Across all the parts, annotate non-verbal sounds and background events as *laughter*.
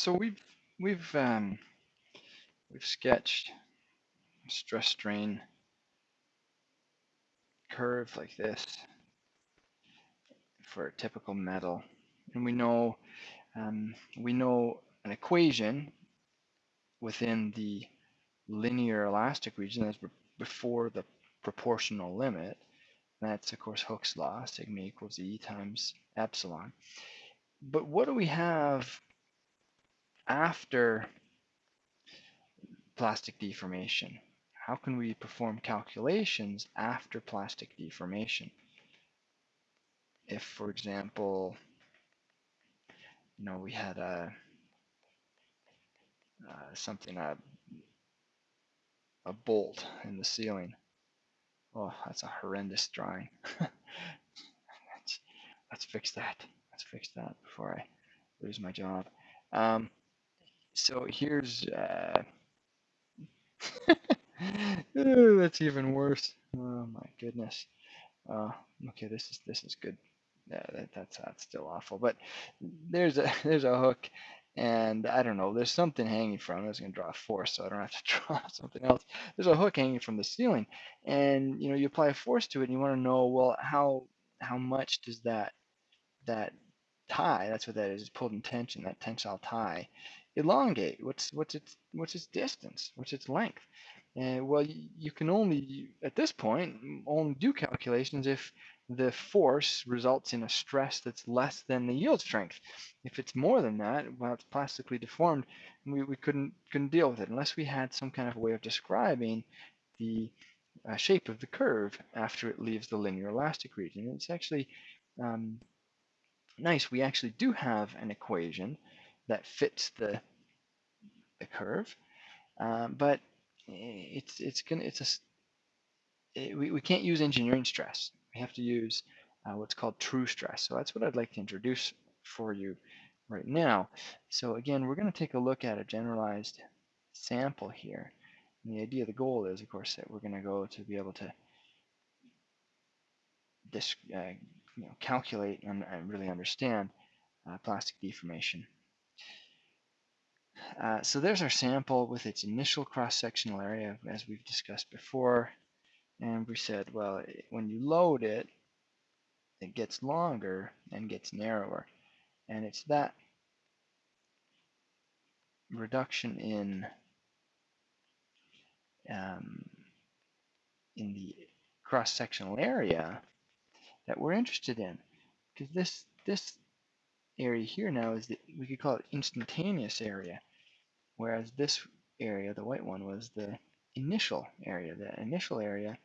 so we've we've um, we've sketched stress strain curve like this for a typical metal, and we know um, we know an equation within the linear elastic region that's before the proportional limit. That's of course Hooke's law, sigma equals E times epsilon. But what do we have after plastic deformation? How can we perform calculations after plastic deformation? If, for example, you know, we had a uh, something a a bolt in the ceiling. Oh, that's a horrendous drawing. *laughs* let's, let's fix that. Let's fix that before I lose my job. Um, so here's uh, *laughs* *laughs* that's even worse. Oh my goodness. Uh, okay, this is this is good. Yeah, that, that's that's still awful. But there's a *laughs* there's a hook, and I don't know. There's something hanging from. it. I was gonna draw a force, so I don't have to draw something else. There's a hook hanging from the ceiling, and you know you apply a force to it, and you want to know well how how much does that that tie? That's what that is. It's pulled in tension. That tensile tie elongate? What's what's its what's its distance? What's its length? And well, you, can only at this point only do calculations if the force results in a stress that's less than the yield strength. If it's more than that, well, it's plastically deformed, we, we couldn't couldn't deal with it unless we had some kind of way of describing the uh, shape of the curve after it leaves the linear elastic region. It's actually um, nice. We actually do have an equation that fits the the curve, um, but it's it's gonna it's a it, we, we can't use engineering stress. We have to use uh, what's called true stress. So that's what I'd like to introduce for you right now. So again, we're going to take a look at a generalized sample here. And the idea, the goal is, of course, that we're going to go to be able to this, uh, you know, calculate and, and really understand uh, plastic deformation uh, so there's our sample with its initial cross-sectional area, as we've discussed before. And we said, well, when you load it, it gets longer and gets narrower. And it's that reduction in um, in the cross-sectional area that we're interested in. Because this this area here now is the, we could call it instantaneous area whereas this area, the white one, was the initial area. The initial area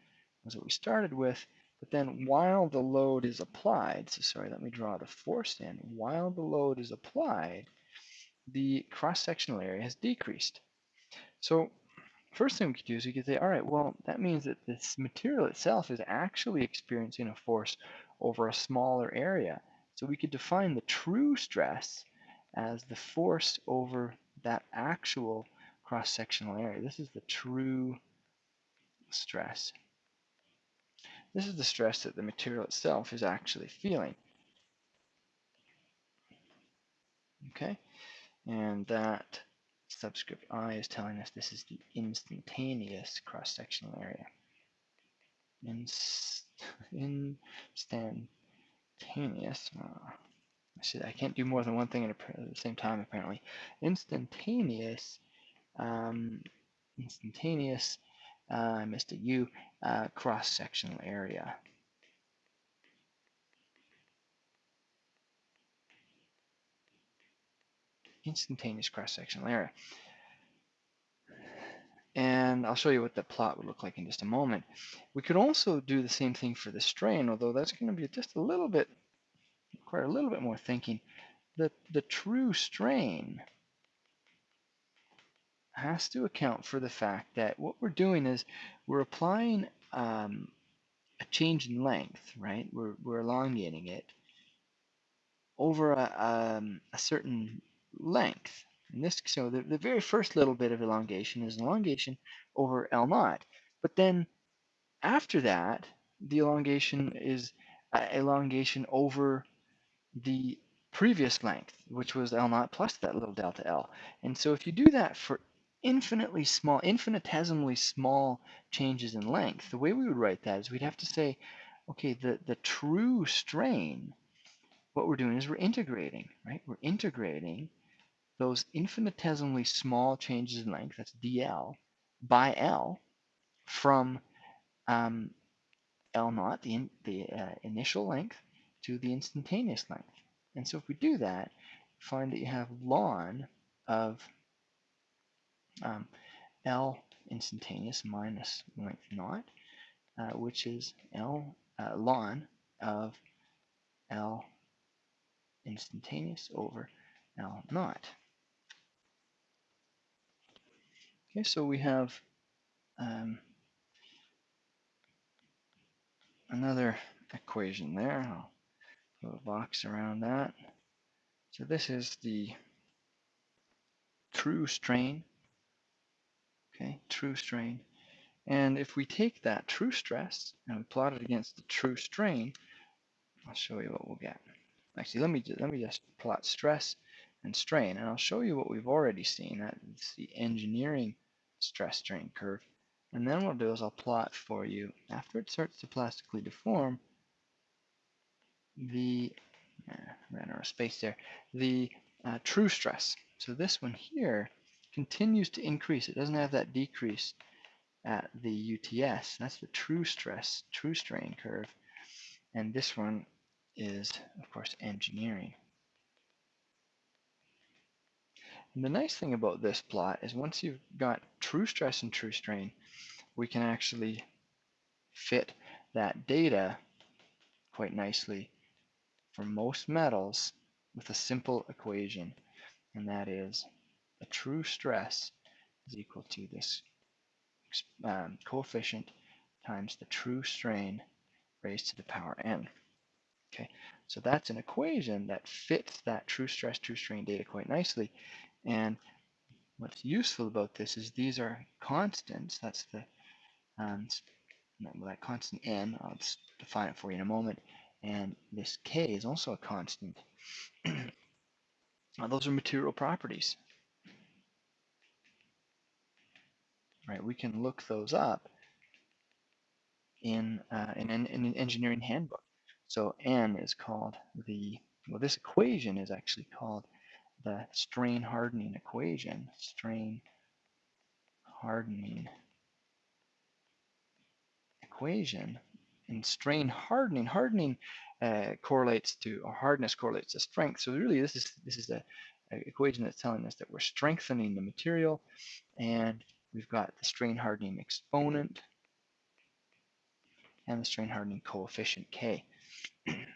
was what we started with, but then while the load is applied, so sorry, let me draw the force in, while the load is applied, the cross-sectional area has decreased. So first thing we could do is we could say, all right, well, that means that this material itself is actually experiencing a force over a smaller area. So we could define the true stress as the force over that actual cross-sectional area. This is the true stress. This is the stress that the material itself is actually feeling. Okay, and that subscript I is telling us this is the instantaneous cross-sectional area. Inst instantaneous. Uh, see, I can't do more than one thing at the same time apparently. Instantaneous, um, instantaneous, uh, I missed a U, uh, cross-sectional area. Instantaneous cross-sectional area. And I'll show you what the plot would look like in just a moment. We could also do the same thing for the strain, although that's going to be just a little bit require a little bit more thinking. The, the true strain has to account for the fact that what we're doing is we're applying um, a change in length, right? We're, we're elongating it over a, um, a certain length. And this, so the, the very first little bit of elongation is elongation over L naught. But then after that, the elongation is uh, elongation over the previous length, which was L naught plus that little delta L. And so if you do that for infinitely small, infinitesimally small changes in length, the way we would write that is we'd have to say, okay, the, the true strain, what we're doing is we're integrating, right? We're integrating those infinitesimally small changes in length, that's dl, by L from um, L naught, the, in, the uh, initial length, to the instantaneous length. And so if we do that, find that you have ln of um, L instantaneous minus length naught, uh, which is L uh, ln of L instantaneous over L naught. Okay, so we have um, another equation there. I'll put a box around that. So this is the true strain. Okay, true strain. And if we take that true stress and we plot it against the true strain, I'll show you what we'll get. Actually, let me let me just plot stress and strain, and I'll show you what we've already seen. That's the engineering stress strain curve. And then what I'll do is I'll plot for you, after it starts to plastically deform, the, uh, ran out of space there, the uh, true stress. So this one here continues to increase. It doesn't have that decrease at the UTS. That's the true stress, true strain curve. And this one is, of course, engineering. And the nice thing about this plot is once you've got true stress and true strain, we can actually fit that data quite nicely for most metals with a simple equation, and that is a true stress is equal to this um, coefficient times the true strain raised to the power n. Okay, so that's an equation that fits that true stress, true strain data quite nicely. And what's useful about this is these are constants. That's the um, that constant n. I'll define it for you in a moment. And this k is also a constant. *clears throat* now, those are material properties. Right, we can look those up in, uh, in, in, in an engineering handbook. So n is called the, well, this equation is actually called the strain hardening equation, strain hardening equation. And strain hardening, hardening uh, correlates to, or hardness correlates to strength. So really this is, this is a, equation that's telling us that we're strengthening the material and we've got the strain hardening exponent and the strain hardening coefficient K. *clears throat*